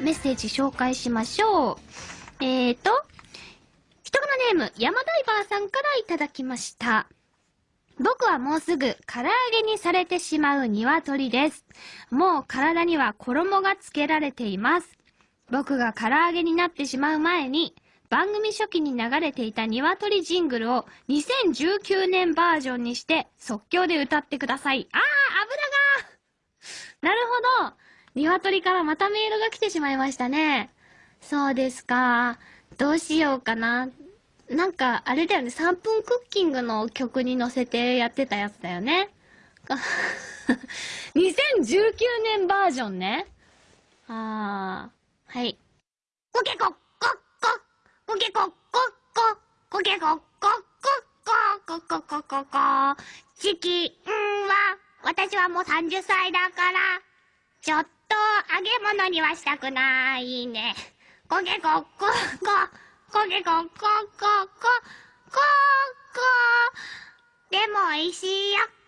メッセージ紹介しましょう。えーと、人柄ネーム、山ダイバーさんからいただきました。僕はもうすぐ唐揚げにされてしまう鶏です。もう体には衣がつけられています。僕が唐揚げになってしまう前に、番組初期に流れていた鶏ジングルを2019年バージョンにして即興で歌ってください。あー、鶏からまたメールが来てしまいましたね。そうですか。どうしようかな。なんか、あれだよね、3分クッキングの曲に乗せてやってたやつだよね。2019年バージョンね。あー、はい。コケコッコッココケコッコッココケコッコッコッココココココチキンは、私はもう30歳だから、ちょっと揚げ物にはしたくないね。こげこっここげここここここでも美味しいよ。